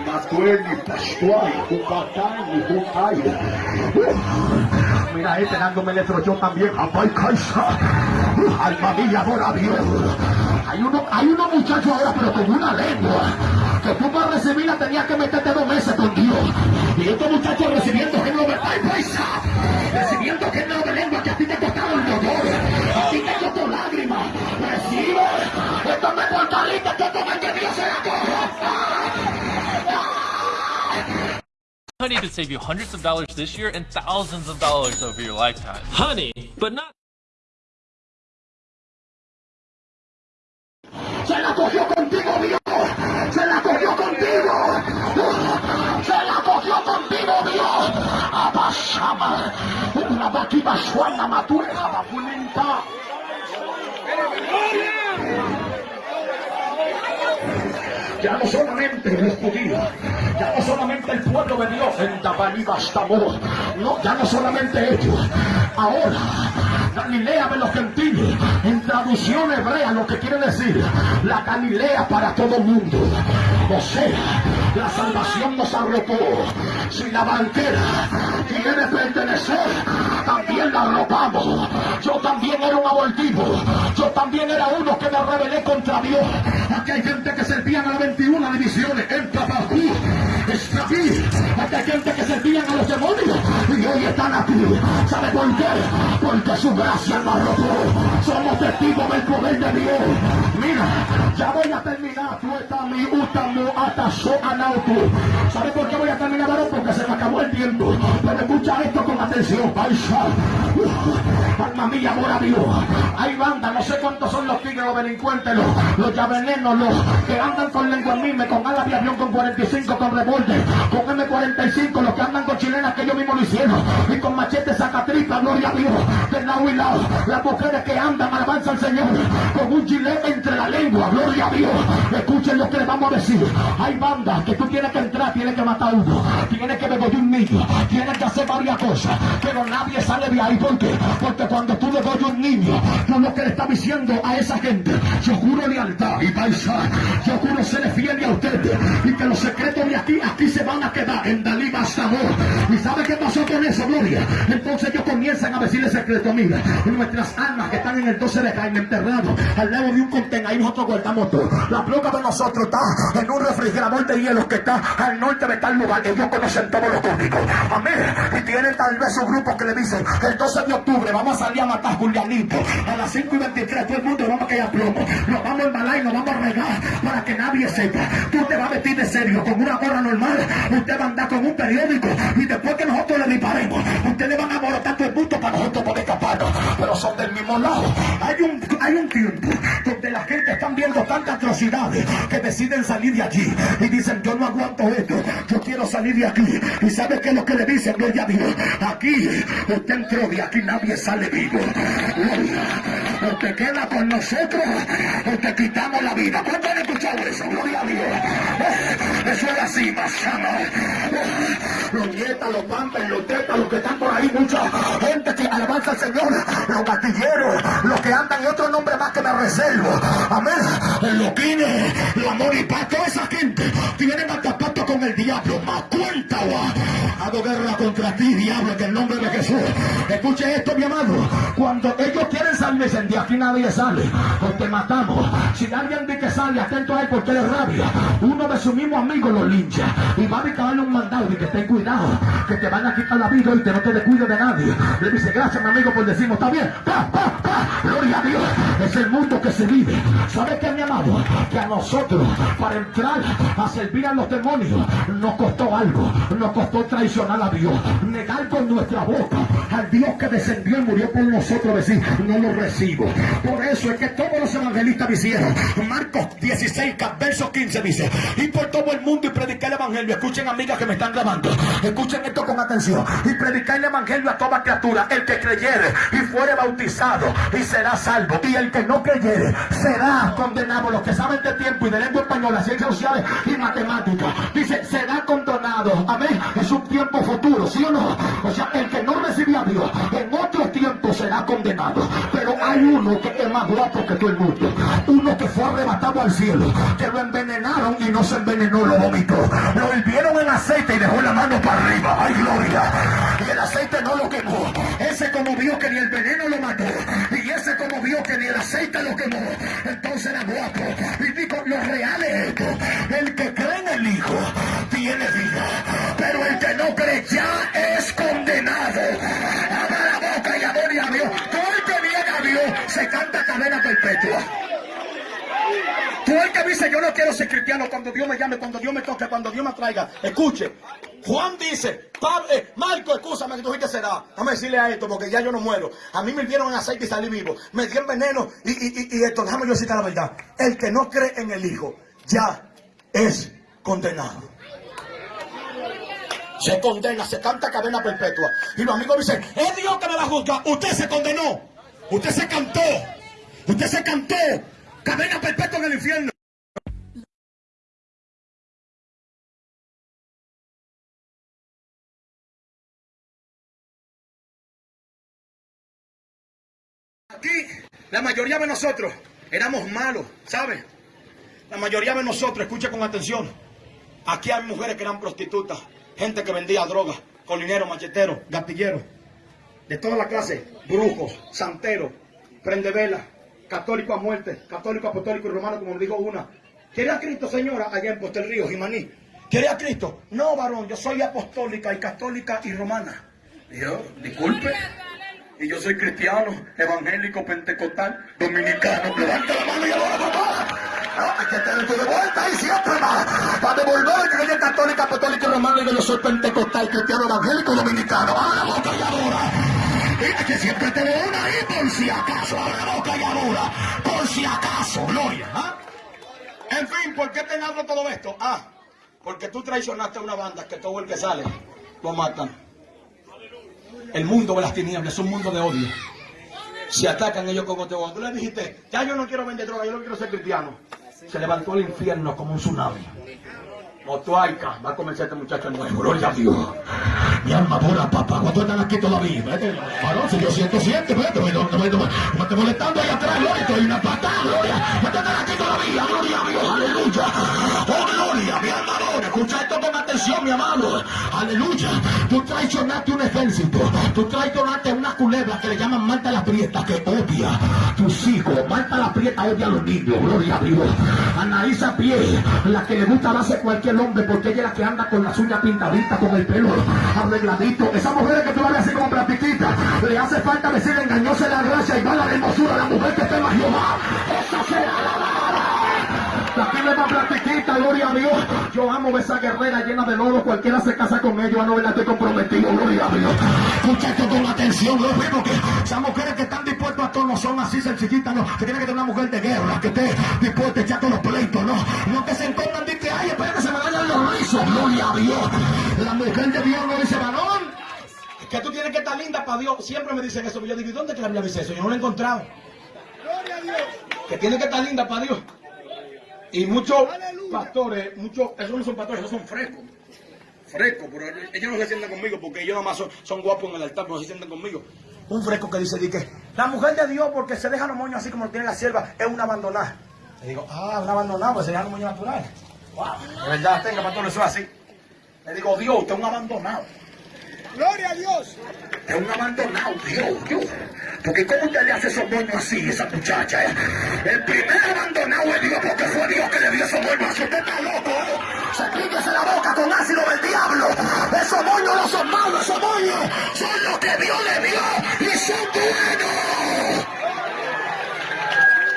Matueli, Pascual, Cucatán y Cucay. Mira, este dándome electrochoc también. Apay Caixa. Alma mía, adora a Dios. Hay uno, hay unos muchachos ahora, pero con una lengua. Que tú para recibirla tenías que meterte dos meses con Dios. Y estos muchachos recibiendo de Ay, Caixa. Recibiendo género de lengua que a ti te costaba el motor. Esto me fortalece que como que Dios se la corrompa. Honey could save you hundreds of dollars this year and thousands of dollars over your lifetime. Honey, but not. Se la cogió contigo, Dios. Se la cogió contigo. Se la cogió contigo, Dios. Abashama. Una vaquiva suana matueja bafunenta. Ya no solamente los judíos, ya no solamente el pueblo de Dios en Dabaní Bastamor, no, ya no solamente ellos. Ahora, Galilea de los gentiles, en traducción hebrea, lo que quiere decir, la Galilea para todo el mundo. O sea, la salvación nos arropó. Si la banquera quiere pertenecer, también la arropamos. Yo también era un abortivo. Yo también era uno que me rebelé contra Dios. Aquí hay gente que servían a las 21 divisiones. Para aquí. Está aquí. Hay gente que servían a los demonios. Y hoy están aquí. ¿Sabe por qué? Porque su gracia nos. Somos testigos del poder de Dios. Mira, ya voy a terminar. Tú estás mi ataso anautu. ¿Sabe por qué voy a terminar, varón? Porque se me acabó el tiempo. Pero escucha esto con atención. Paisa. Alma mía, amor a Dios. Hay bandas, no sé cuántos son los tigres, los delincuentes, los, los llavenenos, los que andan con lengua mime, con alas de avión, con 45, con revólver, con M45, los que andan con chilenas que ellos mismos lo hicieron, y con machete sacatripa, gloria a Dios, de lado y lado. Las mujeres que andan, alabanza al Señor, con un gilet entre la lengua, gloria a Dios. Escuchen lo que les vamos a decir. Bandas que tú tienes que entrar, tienes que matar uno, tienes que beber un niño, tienes que hacer varias cosas, pero nadie sale de ahí. ¿Por qué? Porque cuando tú doy un niño, tú lo que le estás diciendo a esa gente, yo juro lealtad y paisa, yo juro ser fiel a ustedes y que los secretos de aquí, aquí se van a quedar en Dalí Bastamor. ¿Y sabe qué pasó con eso, Gloria? Entonces ellos comienzan a decirle secreto, mira, nuestras almas que están en el 12 de Jaime enterrados al lado de un contenedor, ahí nosotros guardamos todo. La placa de nosotros está en un refrigerador de hielo que está al norte de tal lugar. Ellos conocen todos los códigos. Amén. Y tienen tal vez un grupo que le dicen, el 12 de octubre vamos a salir a matar Julianito. A las 5 y 23 todo el mundo vamos a caer a plomo. Nos vamos a embalar y nos vamos a regar para que nadie sepa. Tú te vas a vestir de serio con una gorra normal. Usted va a andar con un periódico y después que nosotros le disparemos, ustedes van a morotar todo el mundo para nosotros poder escaparnos. Pero son del mismo lado. Hay un, hay un tiempo donde la gente están viendo tantas atrocidades que deciden salir de allí y dicen yo no aguanto esto, yo quiero salir de aquí. ¿Y sabe qué es lo que le dicen? Gloria a Dios. Aquí usted entró de aquí nadie sale vivo. Gloria. Te queda con nosotros o te quitamos la vida. ¿Cuánto han escuchado eso? Gloria a Dios. Eh, Eso es así, pasama. Los nietas, los pampers, los tetas, los que están por ahí, mucha gente que alabanza al Señor, los gatilleros, los que andan y otro nombre más que me reservo. Amén. El loquines, el amor y paz, toda esa gente tienen hasta pacto con el diablo. Más cuenta. Hago guerra contra ti, diablo, en el nombre de Jesús. Escuche esto, mi amado. Cuando ellos quieren salir, dicen, de aquí nadie sale. O te matamos. Si alguien dice que sale, atento a él porque le rabia. Uno de sus mismos amigos lo lincha. Y va a darle un mandado y que ten cuidado. Que te van a quitar la vida y te no te descuido de nadie. Le dice, gracias, mi amigo, por decirnos, está bien. Pa, pa. Gloria a Dios. Es el mundo que se vive. ¿Sabe qué, mi amado? Que a nosotros, para entrar a servir a los demonios, nos costó algo, nos costó traicionar a Dios, negar con nuestra boca al Dios que descendió y murió por nosotros, decir, no lo recibo. Por eso es que todos los evangelistas hicieron. Marcos 16, verso 15 dice, y por todo el mundo y predicar el evangelio. Escuchen amigas que me están grabando, escuchen esto con atención. Y predicar el evangelio a toda criatura, el que creyere y fuere bautizado y será salvo. Y el que no creyere será condenado. Los que saben de tiempo y de lengua española, ciencias sociales y matemáticas, dice, será condenado. Amén. Es un tiempo futuro, ¿sí o no? O sea, el que no recibe a Dios en otro tiempo será condenado. Pero hay uno que es más guapo que todo el mundo. Uno que fue arrebatado al cielo, que lo envenenaron y no se envenenó, lo vomitó. Lo hirvieron en aceite y dejó la mano para arriba. ¡Ay, gloria! Y el aceite no lo quemó. Ese como vio que ni el veneno lo mató. Y ese como vio que ni el aceite lo quemó. Entonces era guapo. Lo real es esto. El que cree en el Hijo tiene vida. Pero el que no cree ya es condenado. Abra la boca y adore a Dios. Todo el que viene a Dios se canta cadena perpetua. Tú el que dice yo no quiero ser cristiano cuando Dios me llame, cuando Dios me toque, cuando Dios me traiga. Escuche, Juan dice, Pablo, eh, Marco, escúchame que tú dijiste será. Déjame decirle a esto porque ya yo no muero. A mí me dieron en aceite y salí vivo. Me dieron veneno y, y, y, y esto, déjame yo decirte la verdad. El que no cree en el Hijo ya es condenado. Se condena, se canta cadena perpetua. Y los amigos dicen, es Dios que me va a juzgar. Usted se condenó. Usted se cantó. Usted se cantó. Cadena perpetua en el infierno. La mayoría de nosotros éramos malos, ¿sabe? La mayoría de nosotros, escuche con atención. Aquí hay mujeres que eran prostitutas, gente que vendía drogas, colineros, macheteros, gatilleros, de toda la clase, brujos, santeros, prendevela, católico a muerte, católico apostólico y romano, como digo una. ¿Quiere a Cristo, señora, allá en del Río, Jimaní? ¿Quiere a Cristo? No, varón, yo soy apostólica y católica y romana. Yo, disculpe. Y yo soy cristiano, evangélico, pentecostal, dominicano. Levanta la mano y adora papá. Ah, que tu de vuelta y siempre más. Para devolver que es católica, apostólica y romana yo soy pentecostal, cristiano, evangélico, dominicano. Abre la boca y adora. Mira que siempre te veo una ahí por si acaso. Abre la boca y adora. Por si acaso, gloria. ¿ah? En fin, ¿por qué te hablo todo esto? Ah, porque tú traicionaste a una banda que todo el que sale lo matan. El mundo de las tinieblas es un mundo de odio. Se atacan ellos como te Tú le dijiste, ya yo no quiero vender droga, yo no quiero ser cristiano. Se levantó el infierno como un tsunami. Motuaica, va a comenzar este muchacho nuevo. Gloria a Dios. Mi alma adora, papá. ¿Cuántos están aquí todavía? Vete, varón, si yo siento, siente, vete. No, no, molestando ahí atrás, gloria. Estoy una patada, gloria. ¿Cuántos están aquí todavía? Gloria a Dios, aleluya. Mi. Escucha esto con atención, mi amado. Aleluya. Tú traicionaste un ejército. Tú traicionaste una culebra que le llaman Marta la Prieta, que odia tus hijos. Marta la Prieta odia a los niños. Gloria a Dios. Anaísa Pie, la que le gusta darse cualquier hombre, porque ella es la que anda con las uñas pintaditas, con el pelo arregladito. Esa mujer que tú la ves así como platiquita, le hace falta decir engañóse la gracia y va la hermosura. La mujer que tema Jehová, esa será la. La tiene más platiquita, gloria a Dios. Yo amo esa guerrera llena de lodo. Cualquiera se casa con ella, no la estoy comprometido, gloria a Dios. Escucha esto con atención, lo mismo que esas mujeres que están dispuestas a todo no son así sencillitas, no. Que tiene que tener una mujer de guerra, que esté dispuesta a echar todos los pleitos, no. No que se encontran y que, ay, espera que se me vayan los rizos, gloria a Dios. La mujer de Dios no dice varón. Que tú tienes que estar linda para Dios. Siempre me dicen eso. Yo digo, ¿y dónde que la Biblia dice eso? Yo no lo he encontrado. Que tiene que estar linda para Dios. Y muchos pastores, muchos, esos no son pastores, esos son frescos. Frescos, pero ellos no se sientan conmigo porque ellos nada más son, son guapos en el altar, pero no se sientan conmigo. Un fresco que dice, di que la mujer de Dios, porque se deja los moños así como lo tiene la sierva, es una abandonada. Le digo, ah, una abandonada, pues se deja los moños naturales. Wow, de verdad, tenga pastor, eso es así. Le digo, Dios, usted es un abandonado. Gloria a Dios. Es un abandonado, Dios, Dios. Porque ¿cómo usted le hace esos moños así, esa muchacha? eh? El primer abandonado es Dios, porque fue Dios que le dio esos moños así. Usted está loco, ¿eh? La boca con ácido del diablo. Esos moños no son malos, esos moños son los que Dios le dio y son buenos.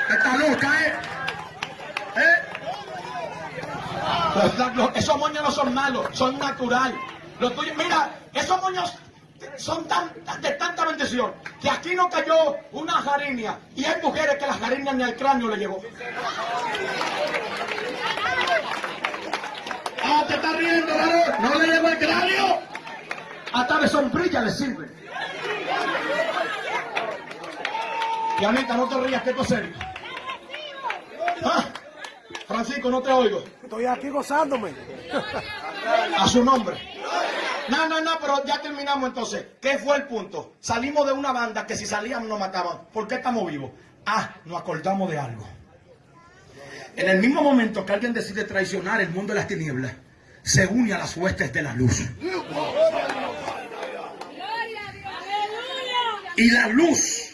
Está loca, ¿eh? ¿Eh? ¿Verdad que Los- esos moños no son malos, son natural. Los tuyos, mira, esos moños son tan, tan- de tanta bendición que aquí no cayó una jariña y hay mujeres que las jariñas ni al cráneo le llegó. Ah, te estás riendo, varón. No le llegó el cráneo. Hasta de sombrilla le sirve. Y Anita, no te rías, que esto es serio. Ah, Francisco, no te oigo. Estoy aquí gozándome. A su nombre. No, no, no, pero ya terminamos entonces. ¿Qué fue el punto? Salimos de una banda que si salíamos nos mataban. ¿Por qué estamos vivos? Ah, nos acordamos de algo. En el mismo momento que alguien decide traicionar el mundo de las tinieblas, se une a las huestes de la luz. Y la luz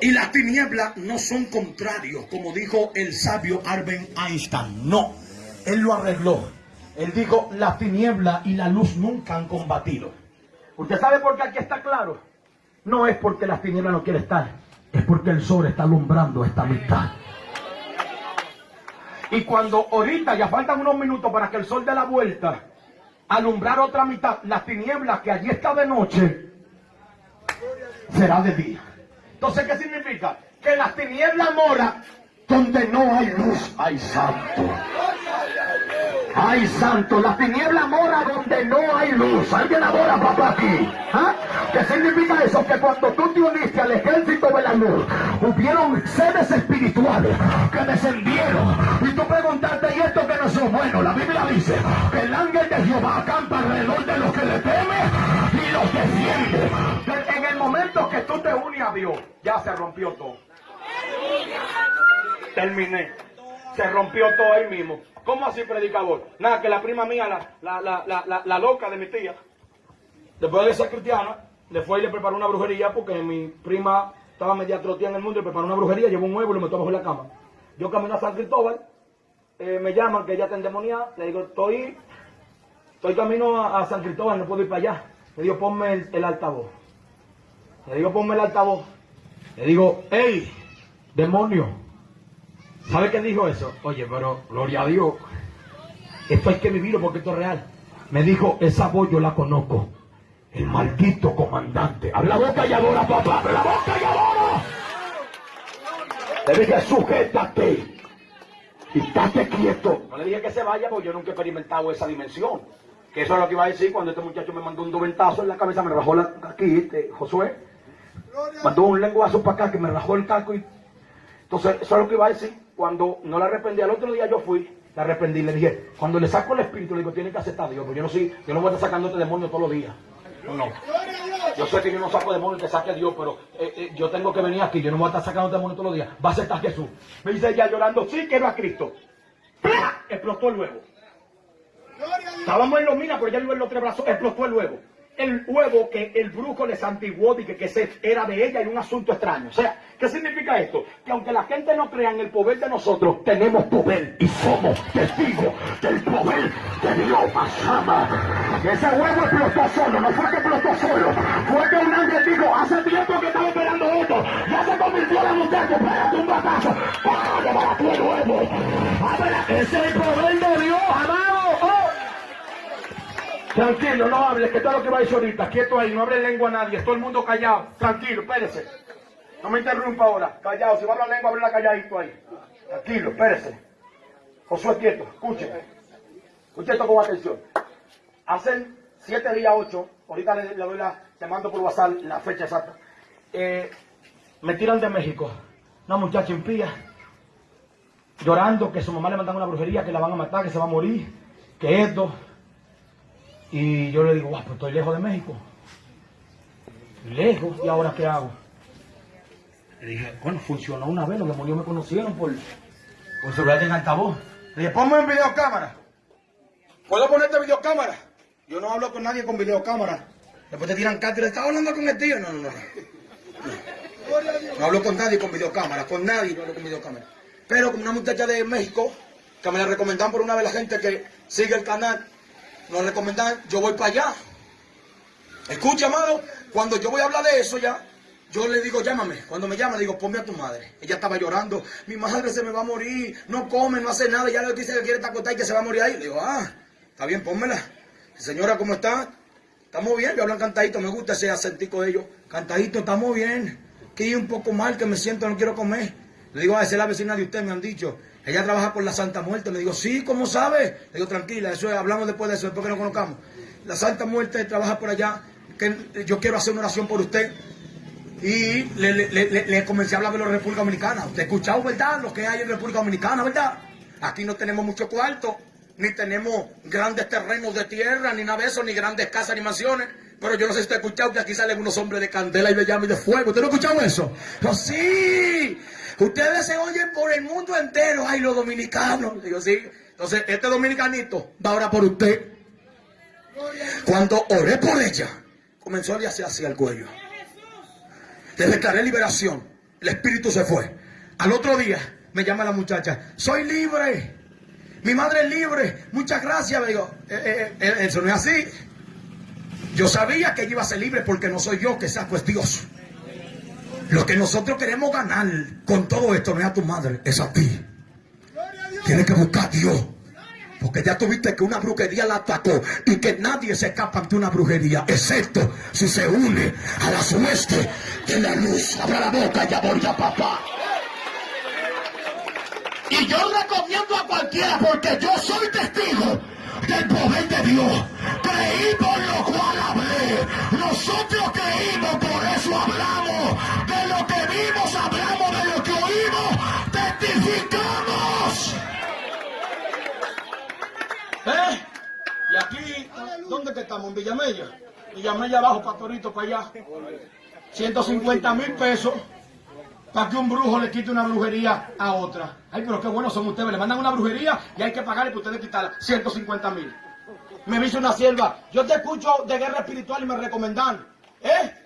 y las tinieblas no son contrarios, como dijo el sabio Albert Einstein. No, él lo arregló. Él dijo, las tinieblas y la luz nunca han combatido. ¿Usted sabe por qué aquí está claro? No es porque las tinieblas no quieren estar, es porque el sol está alumbrando esta mitad. Y cuando ahorita ya faltan unos minutos para que el sol dé la vuelta, alumbrar otra mitad, las tinieblas que allí está de noche, será de día. Entonces, ¿qué significa? Que las tinieblas mora donde no hay luz, hay santo. Ay, santo, la tiniebla mora donde no hay luz. Alguien adora papá aquí. ¿Ah? ¿Qué significa eso? Que cuando tú te uniste al ejército de la luz, hubieron seres espirituales que descendieron. Y tú preguntaste, ¿y esto que no son buenos? La Biblia dice que el ángel de Jehová acampa alrededor de los que le temen y los defiende. En el momento que tú te unes a Dios, ya se rompió todo. Terminé. Se rompió todo ahí mismo. ¿Cómo así, predicador? Nada, que la prima mía, la, la, la, la, loca de mi tía, después de ser cristiana, le fue y le preparó una brujería porque mi prima estaba media troteada en el mundo y preparó una brujería, llevó un huevo y lo metió bajo la cama. Yo camino a San Cristóbal, eh, me llaman que ella está endemoniada, le digo, estoy, estoy camino a, a San Cristóbal, no puedo ir para allá. Le digo, ponme el, el altavoz. Le digo, ponme el altavoz. Le digo, hey, demonio, ¿Sabe qué dijo eso? Oye, pero gloria a Dios. Esto hay que vivirlo porque esto es real. Me dijo, esa voz yo la conozco. El maldito comandante. Habla boca y adora, papá. Abre la boca y adora. Le dije, sujétate. Y estate quieto. No le dije que se vaya porque yo nunca he experimentado esa dimensión. Que eso es lo que iba a decir cuando este muchacho me mandó un doventazo en la cabeza, me rajó la, aquí, este, Josué. Mandó un lenguazo para acá que me rajó el casco y entonces, eso es lo que iba a decir. Cuando no la arrepentí, al otro día yo fui, la arrepentí, le dije, cuando le saco el espíritu, le digo, tiene que aceptar a Dios, porque yo no soy, yo no voy a estar sacando este demonio todos los días. No, no. Yo sé que yo no saco demonios que saque a Dios, pero eh, eh, yo tengo que venir aquí, yo no voy a estar sacando demonios todos los días. Va a aceptar Jesús. Me dice ella llorando, sí, quiero a Cristo. ¡Pla! Explotó el huevo. Estábamos en los minas, pero ya en los tres brazos, explotó el huevo. El huevo que el brujo le santiguó y que, que se, era de ella y un asunto extraño. O sea, ¿qué significa esto? Que aunque la gente no crea en el poder de nosotros, tenemos poder y somos testigos del poder de Dios. Masama. Ese huevo explotó solo, no fue que explotó solo. Fue que un ángel dijo, hace tiempo que estaba esperando esto. Ya se convirtió la muchacha, espérate un batazo. ¡Para, tu huevo! ¡Ábrela! Ese es el poder de Dios, amado. Tranquilo, no hables, que todo lo que va a decir ahorita. Quieto ahí, no hable lengua a nadie. Todo el mundo callado. Tranquilo, espérese. No me interrumpa ahora. Callado, si va a hablar lengua, háblela calladito ahí. Tranquilo, espérese. Josué, quieto, escuche. Escuche esto con atención. Hace siete días, ocho, ahorita le, le doy la, te mando por WhatsApp la fecha exacta. Eh, me tiran de México. Una muchacha impía. Llorando que su mamá le mandan una brujería, que la van a matar, que se va a morir, que esto. Y yo le digo, guau, pues estoy lejos de México. Lejos, ¿y ahora qué hago? Le dije, bueno, funcionó una vez, los demonios me conocieron por, por celular en altavoz. Le dije, ponme en videocámara. ¿Puedo ponerte videocámara? Yo no hablo con nadie con videocámara. Después te tiran cátedra, ¿estás hablando con el tío? No, no, no. No hablo con nadie con videocámara, con nadie no hablo con videocámara. Pero con una muchacha de México, que me la recomendaron por una vez la gente que sigue el canal, nos recomendan, yo voy para allá. Escucha, amado, cuando yo voy a hablar de eso ya, yo le digo, llámame. Cuando me llama, le digo, ponme a tu madre. Ella estaba llorando. Mi madre se me va a morir. No come, no hace nada. Ya le dice que quiere estar acostada y que se va a morir ahí. Le digo, ah, está bien, pónmela. Señora, ¿cómo está? Estamos bien. Yo hablan cantadito. Me gusta ese acentico de ellos. Cantadito, estamos bien. Que un poco mal, que me siento, no quiero comer. Le digo, a esa es la vecina de usted, me han dicho. Ella trabaja por la Santa Muerte. Le digo, sí, ¿cómo sabe? Le digo, tranquila, eso es, hablamos después de eso, después que nos conozcamos. La Santa Muerte trabaja por allá. Que yo quiero hacer una oración por usted. Y le, comencé a hablar de la República Dominicana. Usted ha escuchado, ¿verdad? Lo que hay en República Dominicana, ¿verdad? Aquí no tenemos mucho cuarto, ni tenemos grandes terrenos de tierra, ni nada de eso, ni grandes casas, ni mansiones. Pero yo no sé si usted ha escuchado que aquí salen unos hombres de candela y de llama y de fuego. ¿Usted no ha escuchado eso? No, sí. Ustedes se oyen por el mundo entero. Ay, los dominicanos. Digo, sí. Entonces, este dominicanito va ahora por usted. Cuando oré por ella, comenzó a hacer hacia el cuello. Le declaré liberación. El espíritu se fue. Al otro día me llama la muchacha. Soy libre. Mi madre es libre. Muchas gracias. Me digo, eh, eh, eh, eso no es así. Yo sabía que ella iba a ser libre porque no soy yo que saco es Dios. Lo que nosotros queremos ganar con todo esto no es a tu madre, es a ti. Tienes que buscar a Dios. Porque ya tuviste que una brujería la atacó y que nadie se escapa ante una brujería, excepto si se une a las huestes de la luz. Abra la boca y aborda papá. Y yo recomiendo a cualquiera porque yo soy testigo del poder de Dios. Creí por lo cual hablé. Nosotros creímos, por eso hablamos. Vimos, hablamos. De lo que oímos, testificamos. ¿Eh? Y aquí, ¿dónde que estamos? En Villamella. Villamella abajo, Pastorito, para allá. 150 mil pesos para que un brujo le quite una brujería a otra. Ay, pero qué buenos son ustedes. Le mandan una brujería y hay que pagarle para ustedes quitarla. 150 mil. Me dice una sierva, yo te escucho de guerra espiritual y me recomendan. ¿Eh?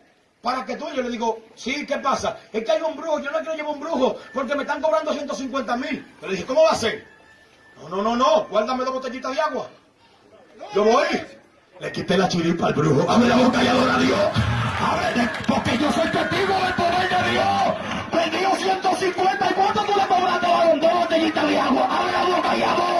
Para que tú, yo le digo, sí, ¿qué pasa? Es que hay un brujo, yo no quiero llevar un brujo porque me están cobrando 150 mil. Pero le dije, ¿cómo va a ser? No, no, no, no, guárdame dos botellitas de agua. Yo voy. Le quité la chiripa al brujo. Abre la boca y adora a Dios. Abre, porque yo soy testigo del poder de Dios. Me dio 150 y cuánto tú le cobraste a dos botellitas de agua. Abre la boca y adora.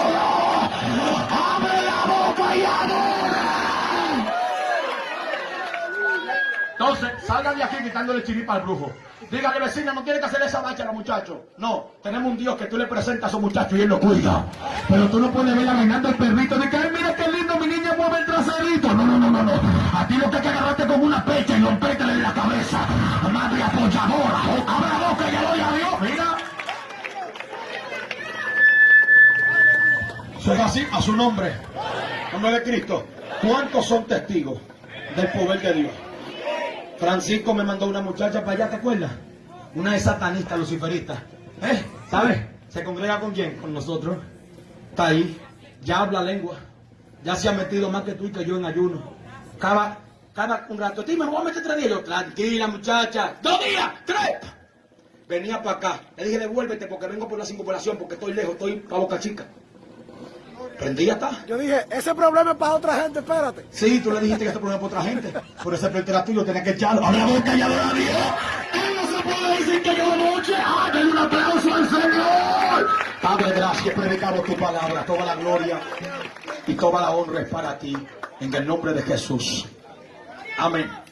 Salga de aquí quitándole chiripa al brujo. Dígale, vecina, no tiene que hacer esa marcha a los muchachos. No, tenemos un Dios que tú le presentas a esos muchachos y él lo cuida. Pero tú no puedes ver arreglando el perrito de que, ay, mira qué lindo, mi niña mueve el traserito. No, no, no, no, no. A ti lo que hay que agarrarte como una pecha y rompértela en la cabeza. Madre apoyadora. Abre la boca y doy a Dios, mira. Soy así a su nombre. Nombre de Cristo. ¿Cuántos son testigos del poder de Dios? Francisco me mandó una muchacha para allá, ¿te acuerdas? Una de satanista, luciferista. ¿Eh? ¿Sabes? ¿Se congrega con quién? Con nosotros. Está ahí. Ya habla lengua. Ya se ha metido más que tú y que yo en ayuno. Cada, cada un rato. Dime, me voy a meter tres días. Yo, tranquila, muchacha. ¡Dos días! ¡Tres! Venía para acá. Le dije, devuélvete porque vengo por la circunvalación, porque estoy lejos, estoy para Boca Chica. Prendí ya está. Yo dije, ese problema es para otra gente, espérate. Sí, tú le dijiste que este problema es para otra gente. Por ese pleito era tuyo, tenía que echarlo. ¡Abre la boca y adora a Dios! ¿Qué no se puede decir que yo noche? ¡Ah, denle un aplauso al Señor! Padre, gracias, predicamos tu palabra. Toda la gloria y toda la honra es para ti. En el nombre de Jesús. Amén.